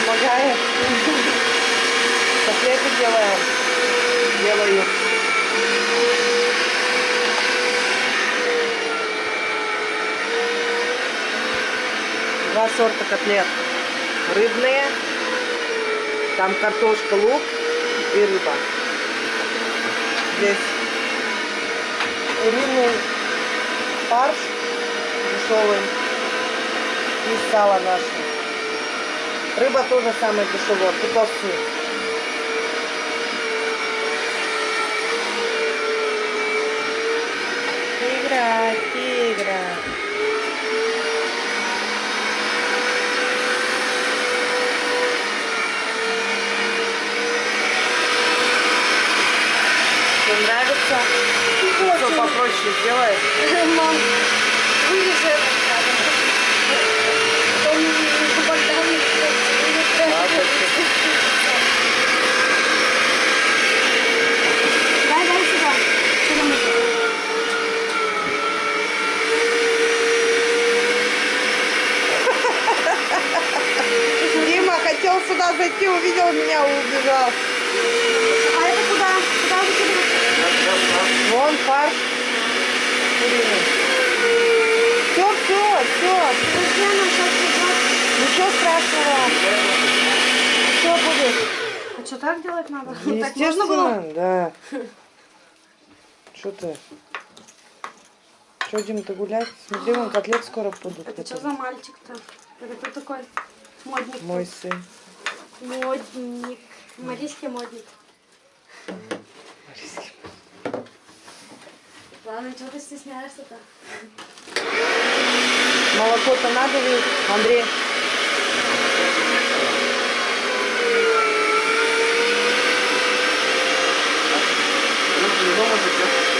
помогает. Котлеты делаем. Делаю. Два сорта котлет. Рыбные. Там картошка, лук и рыба. Здесь куриный фарш дешевый и сало наше. Рыба тоже самая дешевая, путовцы. Тигра, тигра. Тебе нравится? Что попроще сделаешь? Мам, вырежи это надо. Потом между бортами Дай, дай сюда. Сюда мусор. Дима хотел сюда зайти, увидел меня, убежал. А это куда? Куда выкидывать? Вон фарш куриный. Все, все, все. Она сейчас. Ничего страшного. Все будет. А что так делать надо? Так можно было? Да. Что ты? Что, Дим, ты гулять? Смотри, вон котлет скоро будут. Это что за мальчик-то? Это кто такой? Модник. Мой сын. Модник. Марийский модник. Ладно, что ты стесняешься-то? Молоко-то надо ведь, Андрей?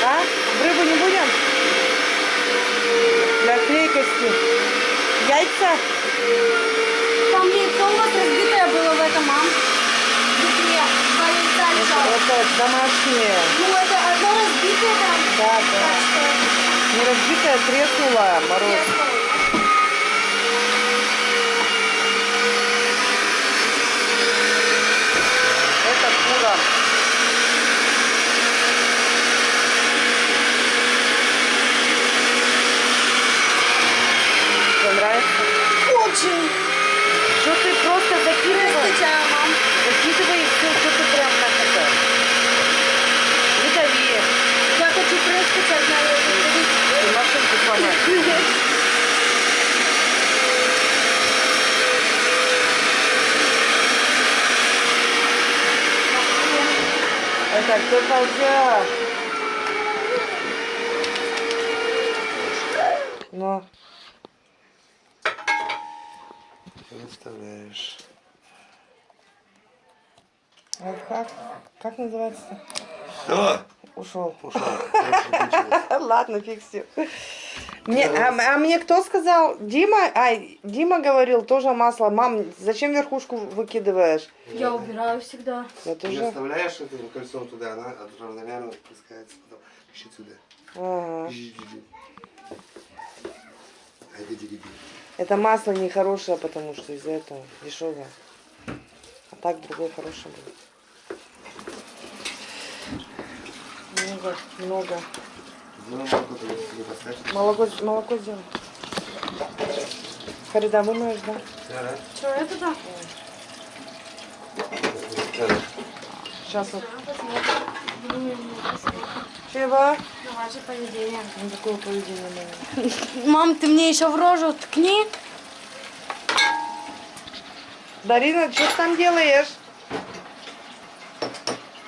А? Рыбу не будем? Для клейкости. Яйца? Там яйцо у вас разбитое было в этом, мам. Яйца лежало. Это домашнее. Ну, это одно разбитое там. Да, да. Не разбитая, треснула, мороз. я Это кура. Тебе нравится? Очень. Что ты просто закидываешь? Здравствуйте, мам. Закидывай и все, что ты прям так это. Не дави. Я хочу прыскать одна. Ты машинку сломаешь. Это кто ползет? Ну, Выставляешь. а как? Как называется? Все, Ушел. ушел. Ладно, фиг. Мне, а, а мне кто сказал? Дима? Ай, Дима говорил тоже масло. Мам, зачем верхушку выкидываешь? Я убираю всегда. Я Ты тоже. оставляешь это кольцо туда, она равномерно спускается потом. Ищи сюда. Ага. Это масло нехорошее, потому что из-за этого дешевое. А так другое хорошее будет. Много, много. Молоко. Молоко, сделай. Фарида, вымоешь, да? Да, да. Что это да. Сейчас вот. Чего? На ваше поведение. Ну, такое поведение мое. Мам, ты мне еще в рожу ткни. Дарина, что ты там делаешь?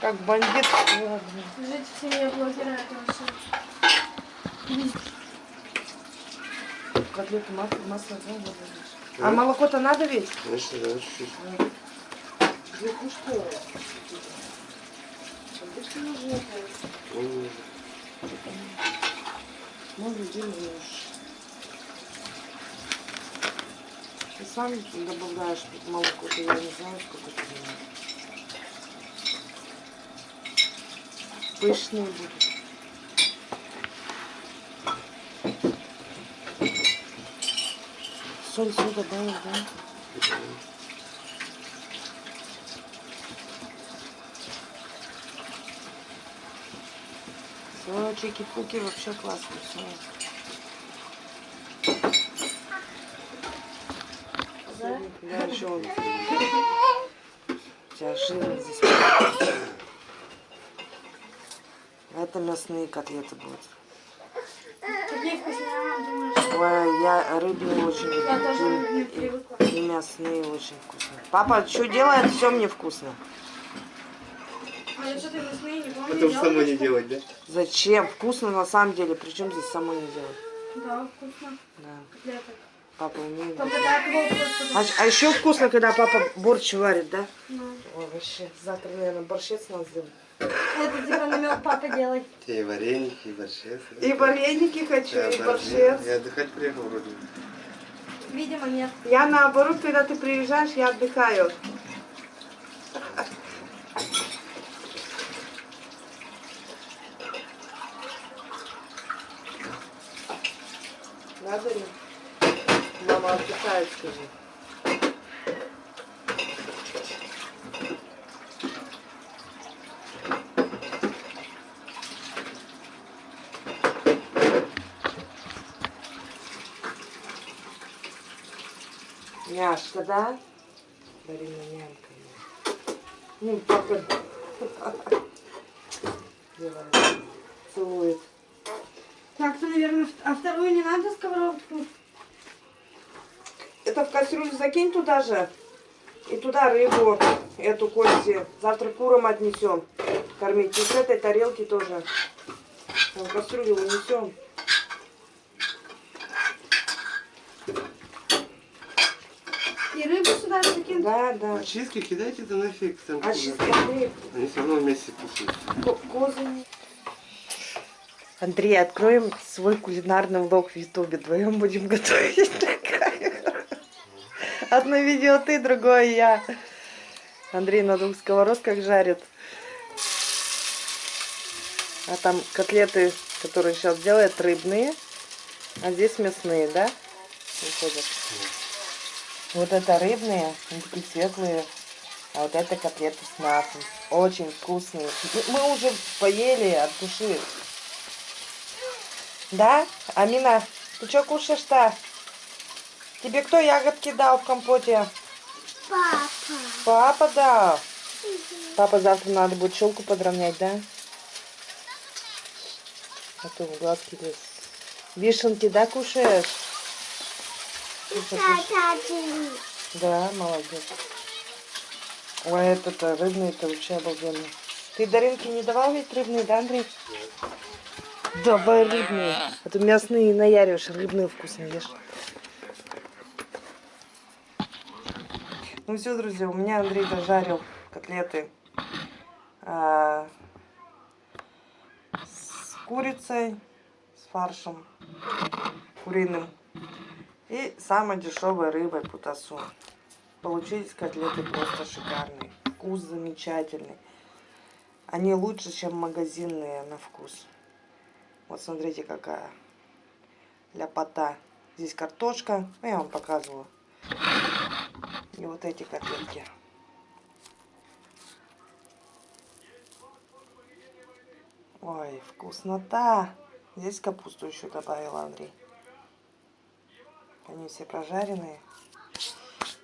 Как бандит. Ладно. Жить в семье блогера это вообще. Котлету масло, масло, здесь. А молоко-то надо ведь? Конечно, да, чуть-чуть. Ну что? Ну, людей ешь. Ты сам добавляешь молоко, то я не знаю, сколько ты делаешь. Пышные будут. Соль, соль добавил, да? О, чики-пуки вообще классно. всё. Да, еще он. У тебя жирно здесь. Это мясные котлеты будут. Какие вкусные, думаешь? Ой, я рыбные очень люблю. Я тоже И- не и- привыкла. И мясные очень вкусные. Папа, что делает, все мне вкусно. А я что-то вкусные не помню. Потому что самой не делать, да? Зачем? Вкусно на самом деле. Причем здесь самой не делать. Да, вкусно. Да. Папа умеет. Его просто... А, еще вкусно, когда папа борщ варит, да? Ну, Ой, вообще, завтра, наверное, борщец надо сделать. Это типа намек папа делай. Те и вареники, и борщец. И вареники хочу, Да, и борщец. борщец. Я отдыхать приехал вроде. Видимо, нет. Я наоборот, когда ты приезжаешь, я отдыхаю. Скажи. Няшка, да? Дарина нянька. Ну, папа. Делает. Целует. Так-то, наверное, а вторую не надо сковородку? Это в кастрюлю закинь туда же. И туда рыбу, эту кости. Завтра курам отнесем. Кормить. И с этой тарелки тоже. В кастрюлю унесем. И рыбу сюда закинуть? Да, да. Очистки кидайте это нафиг. Там А куда. чистый Они все равно вместе вкусные. козы. Андрей, откроем свой кулинарный влог в Ютубе. Вдвоем будем готовить. Одно видео ты, другое я. Андрей на двух сковородках жарит. А там котлеты, которые сейчас делает, рыбные. А здесь мясные, да? Вот это рыбные, такие светлые. А вот это котлеты с мясом. Очень вкусные. Мы уже поели от души. Да? Амина, ты что кушаешь-то? Тебе кто ягодки дал в компоте? Папа. Папа дал. Папа завтра надо будет челку подровнять, да? А то в глазки лезет. Вишенки, да, кушаешь? Да, молодец. Ой, это-то рыбный-то вообще обалденно. Ты Даринке не давал ведь рыбный, да, Андрей? Давай рыбные. А то мясные наяришь, рыбные вкусные ешь. Ну все, друзья, у меня Андрей дожарил котлеты а, с курицей, с фаршем куриным и самой дешевой рыбой путасу. Получились котлеты просто шикарные. Вкус замечательный. Они лучше, чем магазинные на вкус. Вот смотрите, какая ляпота. Здесь картошка. Ну, я вам показывала. И вот эти котлетки. Ой, вкуснота. Здесь капусту еще добавил Андрей. Они все прожаренные.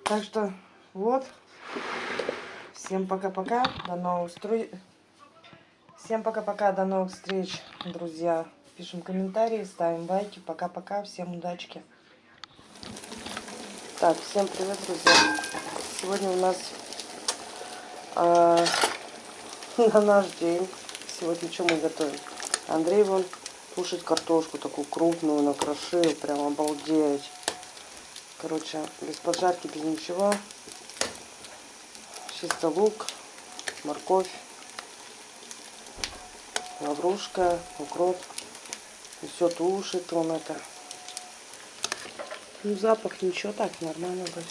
Так что вот. Всем пока-пока. До новых встреч. Всем пока-пока. До новых встреч, друзья. Пишем комментарии, ставим лайки. Пока-пока. Всем удачки. Так, всем привет, друзья. Сегодня у нас а, на наш день. Сегодня что мы готовим? Андрей вон кушать картошку такую крупную накрошил. Прям обалдеть. Короче, без поджарки, без ничего. Чисто лук, морковь, лаврушка, укроп. И все тушит он это. Ну, запах ничего, так, нормально будет.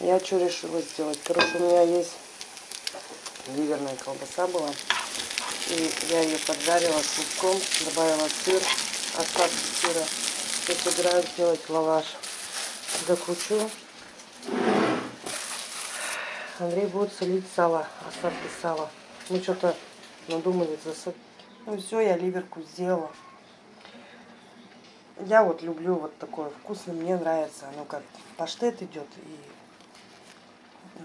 Я что решила сделать? Короче, у меня есть ливерная колбаса была. И я ее поджарила с луком, добавила сыр, остатки сыра. И собираюсь сделать лаваш. Закручу. Андрей будет солить сало, остатки сала. Мы что-то надумали засыпать. Ну все, я ливерку сделала. Я вот люблю вот такое вкусное, мне нравится. Оно как паштет идет и э,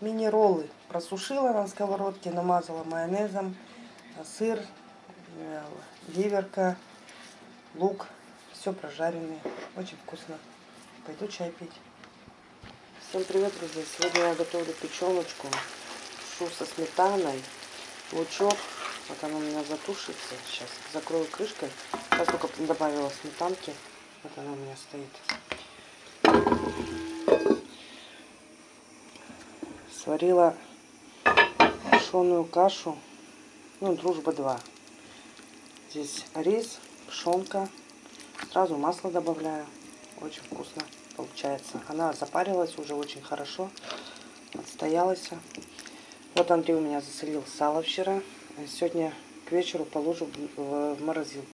мини-роллы. Просушила на сковородке, намазала майонезом, э, сыр, э, ливерка, лук. Все прожаренное. Очень вкусно. Пойду чай пить. Всем привет, друзья! Сегодня я готовлю печеночку. Шу со сметаной, лучок. Вот оно у меня затушится. Сейчас закрою крышкой. Сейчас только добавила сметанки. Вот она у меня стоит. Сварила пшеную кашу. Ну, дружба 2. Здесь рис, пшенка. Сразу масло добавляю. Очень вкусно получается. Она запарилась уже очень хорошо. Отстоялась. Вот Андрей у меня засолил сало вчера. Сегодня к вечеру положу в морозилку.